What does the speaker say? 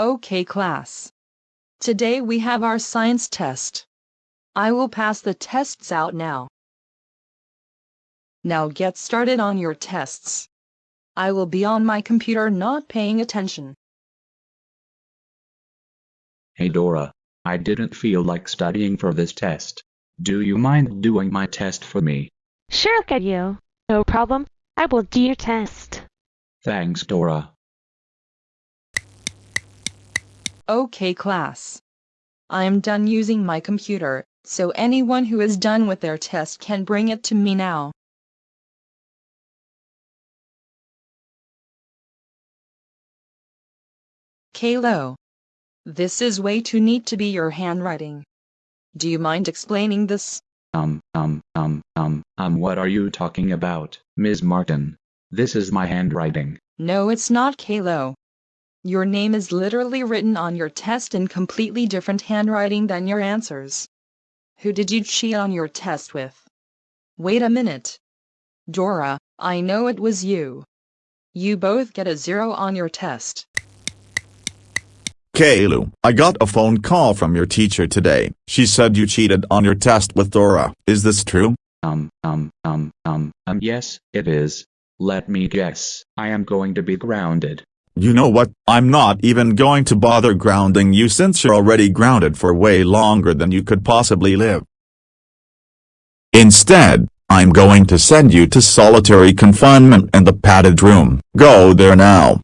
Okay class. Today we have our science test. I will pass the tests out now. Now get started on your tests. I will be on my computer not paying attention. Hey Dora, I didn't feel like studying for this test. Do you mind doing my test for me? Sure, look at you. No problem. I will do your test. Thanks Dora. Okay class. I am done using my computer, so anyone who is done with their test can bring it to me now. Caillou. This is way too neat to be your handwriting. Do you mind explaining this? Um, um, um, um, um, what are you talking about, Ms. Martin? This is my handwriting. No, it's not Caillou. Your name is literally written on your test in completely different handwriting than your answers. Who did you cheat on your test with? Wait a minute. Dora, I know it was you. You both get a zero on your test. Caillou, I got a phone call from your teacher today. She said you cheated on your test with Dora. Is this true? Um, um, um, um, um, yes, it is. Let me guess. I am going to be grounded. You know what, I'm not even going to bother grounding you since you're already grounded for way longer than you could possibly live. Instead, I'm going to send you to solitary confinement in the padded room. Go there now.